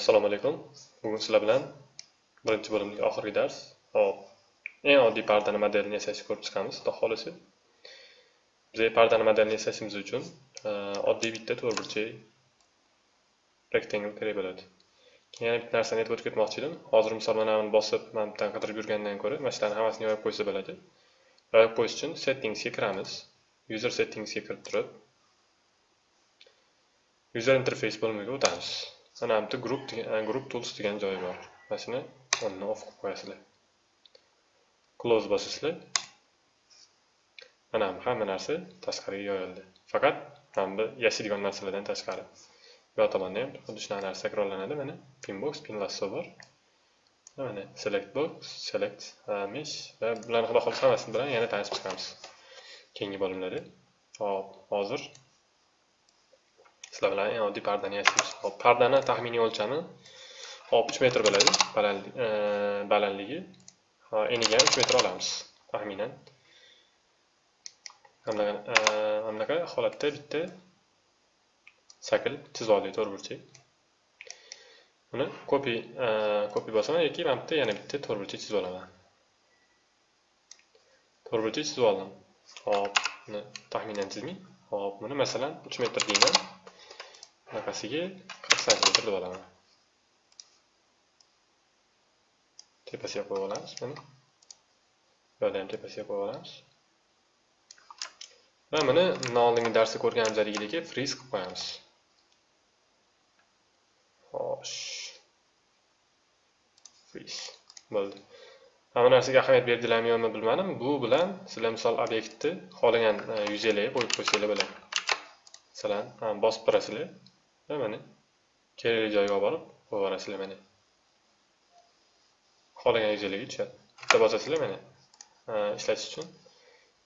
assalomu alaykum. Bugun sizlar bilan birinchi bo'limdagi oxirgi dars. Hop eng oddiy pardani modelini yasashni ko'rib chiqamiz. Xudo xohlasa. Biz pardani modelini yasashimiz uchun e, oddiy bitta to'rtburchak rectangle kerak bo'ladi. Keyin yana bitta narsani aytib o'tib ketmoqchi edim. Hozir misol mana buni bosib mana bu yerdan qidirib yurgandan ko'ra mana shularni hammasini yoyib qo'ysa bo'ladi. Yoyib qo'yish uchun settingsga kiramiz. User settingsga kirib turib user interface bo'limiga o'tamiz mana bu yerda group group tools degan joyi bor mana shuni o'rnini off qilib qo'yasizlar close bosasizlar mana bu hamma narsa tashqariga yoyildi faqat mana bu yashaydigan narsalardan tashqari bu tomonda ham xuddi shunaqa narsa takrorlanadi mana pinbox pin lasso bor mana select box select mesh va bularni xudo xohlasa hammasini bilan yana tanishib chiqamiz keyingi bo'limlarda hop hozir sizlar bilan eng oddiy pardani yasaymiz hop pardani taxminiy o'lchami? Hop uch metr bo'ladi e, balandligi. Eniga ham uch metr olamiz taxminan. Mana e, bunaqa holatda bitta shakl chizib oldik to'rtburchak buni copy copy e, bosaman yoki mana bitta yana bitta to'rtburchak chizib olaman. To'rtburchak chizib oldim. Hop buni taxminan chizmang hop buni masalan uch metr deyman. Bunaqasiga qirq santimetr deb olaman tepasiga qo'yib olamiz buni bu yerda ham tepasiga qo'yib olamiz va buni oldingi darsda ko'rganimizdagidek friz qilib qo'yamiz xo'sh friz bo'ldi mana bu narsaga ahamiyat berdilarmi yo'qmi bilmadim bu bilan sizlar misol obyektni xohlagan e, yuzalarga qo'yib qo'ysanglar bo'ladi masalan bosib turasizlar va mana kerakli joyga olib borib qo'yib mana xohlagan yuzalarga tushadi. Bitta bosasizlar mana ishlatish uchun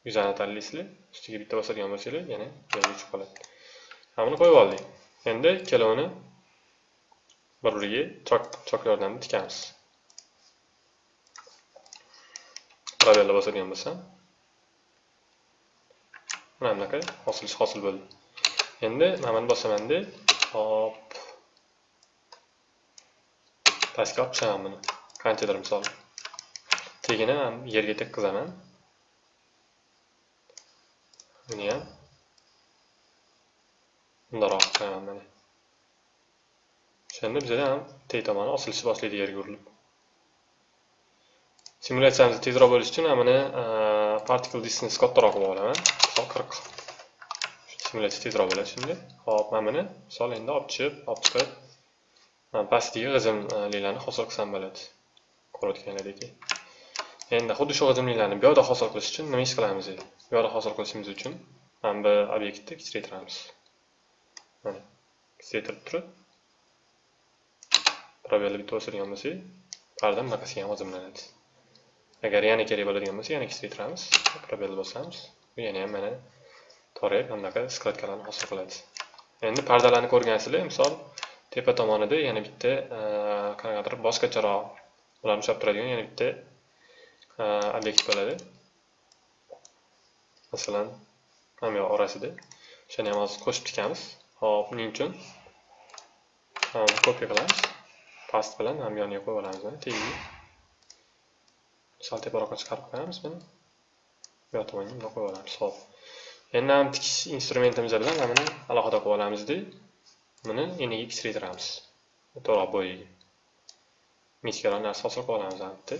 yuzani tanlaysizlar. Ustiga bitta bosadigan bo'lsanglar yana joyiga tushib qoladi. Mana buni qo'yib oldik. Endi ikkalovini bir biriga chok chok yordamida tikamiz. Probelni bosadigan bo'lsam. Mana bunaqa hosil hosil bo'ldi. Endi mana buni bosamanda top. Pastga olib chiqaman buni. Qanchadir misol. Tagini man yerga tekkizaman. Buni ham bundoqroq qilib mana. O'shanda bizada ham teg tomoni osilishni boshlaydi yerga urilib. Simulyatsiyamiz tezroq bo'lishi uchun buni particle distance kattaroq qilib olaman. Misol qirq. Simulyatsiya tezroq bo'ladi shunda hop mana buni misol endi olib chiqib olib chiqib. Pastdagi g'ijimliklarni e, hosil qilsam bo'ladi. Ko'rayotganlaridek endi xuddi shu g'ijimliklarni bu yoqda hosil qilish uchun nima ish qilamiz endi? Bu yoqda hosil qilishimiz uchun mana bu obyektni kichraytiramiz mana kichraytirib turib probelni bitta o'sirgan bo'lsak parda bunaqasiga ham g'izimlanadi. Agar yana kerak bo'ladigan bo'lsa yana kichraytiramiz probelni bosamiz bu yana ham mana torayib bunaqa skladkalarni hosil qiladi. Endi pardalarni ko'rgansizlar misol tepa tomonida yana bitta e, qanaqadir boshqacharoq ularni ushlab turadigan yana bitta e, obyekt bo'ladi. Masalan mana bu orasida. O'shani ham hozir qo'shib tikamiz hop buning uchun kopiya qilamiz past bilan ham yoniga qo'yib olamiz mana tagiga sal teparoqqa chiqarib qo'yamiz buni bu yoq tomonga bundoq qo'yib olamiz hop endi ham tikish instrumentimiz bilan mana buni alohida qilib olamizda. Buni eniga kichraytiramiz to'g'ri bo'yiga mechkaroq narsa hosil qilib olamiz albatta.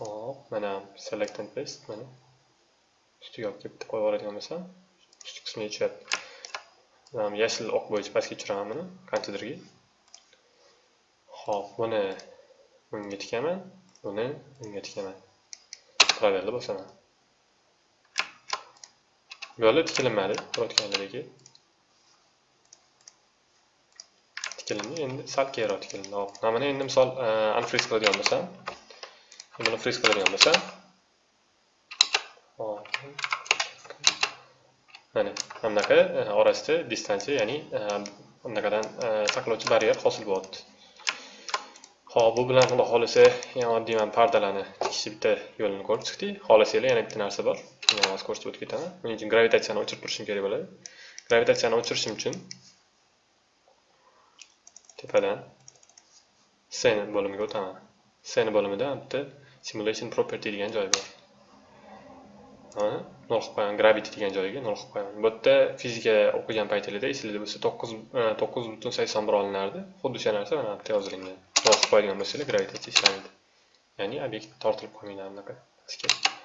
Hop mana select and paste mana. Ustiga olib kelib qo'yib yuboradigan bo'lsam ustki qismiga tushadi yashil oq bo'yicha pastga tushiraman buni kompyuterga hop buni bunga tikaman buni bunga tikaman. Proverni bosaman yo'li tikilinmadi ko'rayotganlaridek tikilindi endi sal keyinroq tikilindi. Hop mana buni endi misol e, unfriz qiladigan bo'lsam buni friz qiladigan bo'lsam. Mana bunaqa e, orasida distansiya ya'ni e, bunaqadan saqlovchi baryer hosil bo'lyapti. Xo'p, bu bilan xudo xolisa eng oddiy mana pardalarni tikishni bitta yo'lini ko'rib chiqdik. Xohlasanglar yana bitta narsa bor. Shuni hozir ko'rsatib o'tib ketaman. Buning uchun gravitatsiyani o'chirib turishim kerak bo'ladi. gravitatsiyani o'chirishim uchun tepadan scene bo'limiga o'taman scene bo'limida bitta simulation property degan joy bor nol qilib qo'yaman gravity degan joyiga nol qilib qo'yaman bu yerda fizika o'qigan paytingizda esingizda bo'lsa to'qqiz e, to'qqiz butun sakson bir olinardi xuddi o'sha narsa mana bu yerda yozilgan nol qilib qo'yadigan bo'lsanglar gravitatsiya ishlamaydi ya'ni obyekt tortilib qolmaydi anaqa pastga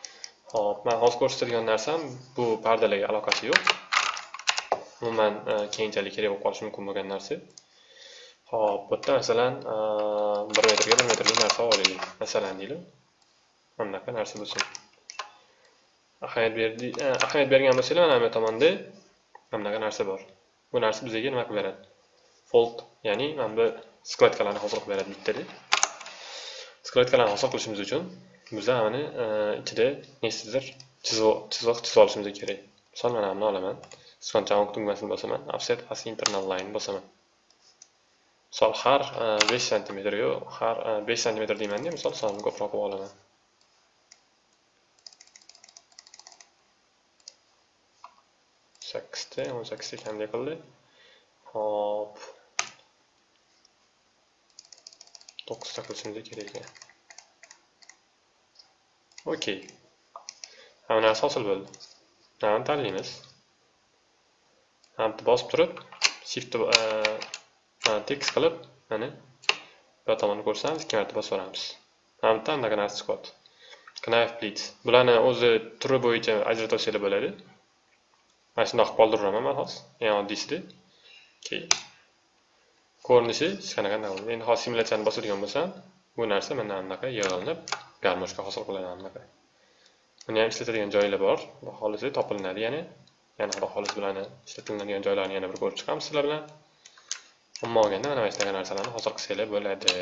hop man hozir ko'rsatadigan narsam bu pardalarga aloqasi yo'q. Umuman e, keyinchalik kerak bo'lib qolishi mumkin bo'lgan narsa. Hop bu yerda masalan e, bir metrga bir metrlik narsa olaylik. Masalan deylik anaqa bunaqa narsa bo'lsin. Ahamiyat berdi e, ahamiyat bergan bo'lsanglar mana bu tomonda mana bunaqa narsa bor. Bu narsa bizga nima qilib beradi? Fold ya'ni mana bu skladkalarni hosil qilib beradi bittada skladkalarni hosil qilishimiz uchun biza mana e, ichida nechtadir chiziq chizib olishimiz kerak. Misol mana buni olaman sichqonchani tugmasini bosaman. Offset past internal line bosaman. Misol har e, besh santimetr yo har e, besh santimetr deymanda misol sonini ko'proq qilib olaman. Sakkizta o'n sakkizta kamday qildi hop. To'qqizta qilishimiz kerak ekan. Okey. Hamma narsa hosil bo'ldi. Nani tanlaymiz hamni bosib turib shift e, tekis qilib mana bu tomonni ko'rsamiz ikki marta bosib yuboramiz. Hamda anaqa narsa chiqyapti knife blitz bularni o'zi turi bo'yicha ajratib olsanglar bo'ladi. Mana shundoq qilib qoldiraman man hozir eng oddiysida keyin ko'rinishi hech qanaqa endi hozir simulyatsiyani bosadigan bo'lsam bu narsa mana bunaqa yig'ilinib garmoshka hosil qiladi bunaqa buni ham ishlatadigan joylar bor xudo xohlasa topilinadi yana yana xolis bilan ishlatiladigan joylarini yana bir ko'rib chiqamiz sizlar bilan. Umuman olganda mana shunaqa narsalarni hosil qilsanglar bo'ladi.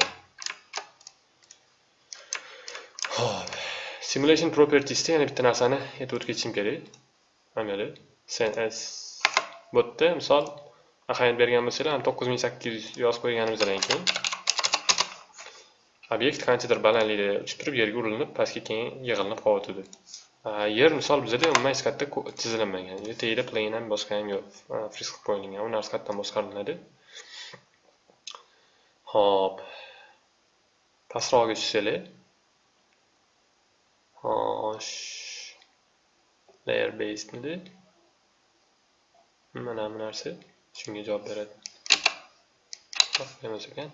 Ho'p simulation propertiesda yana bitta narsani aytib o'tib ketishim kerak. Mana bu. Cns bu yerda misol. Ahamiyat bergan bo'lsanglar to'qqiz ming sakkiz yuz yozib qo'yganimizdan keyin obyekt qanchadir balandlikda uchib turib yerga urilib pastga keyin yig'ilinib qolyotidi yer misol bizada umuman hech qayerda chizilinmagan tagida plan ham boshqa ham yo'q friz qilib qo'yilgan u narsa qayerdan boshqariladi. Hop pastroqga tushsanglar xo'sh layer based mana bu narsa. Shunga javob beradi. Emas ekan.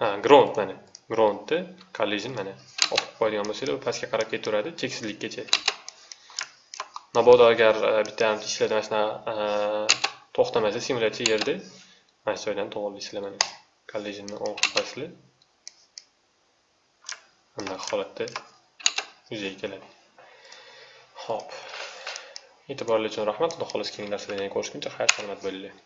Ha ground mana. Groundni collision mana. O'qib qo'yadigan bo'lsanglar u pastga qarab ketaveradi cheksizlikkacha. Mabodo agar e, bitta ishlarda mana shunaqa e, to'xtamasa simulyatsiya yerda mana shu joydan to'g'irlaysizlar mana. Collisionni on qilib bunday holatda yuzaga keladi. Ho'p E'tiboringiz uchun rahmat. Xudo xohlasa keyingi darslarda yana ko'rishguncha xayr salomat bo'linglar.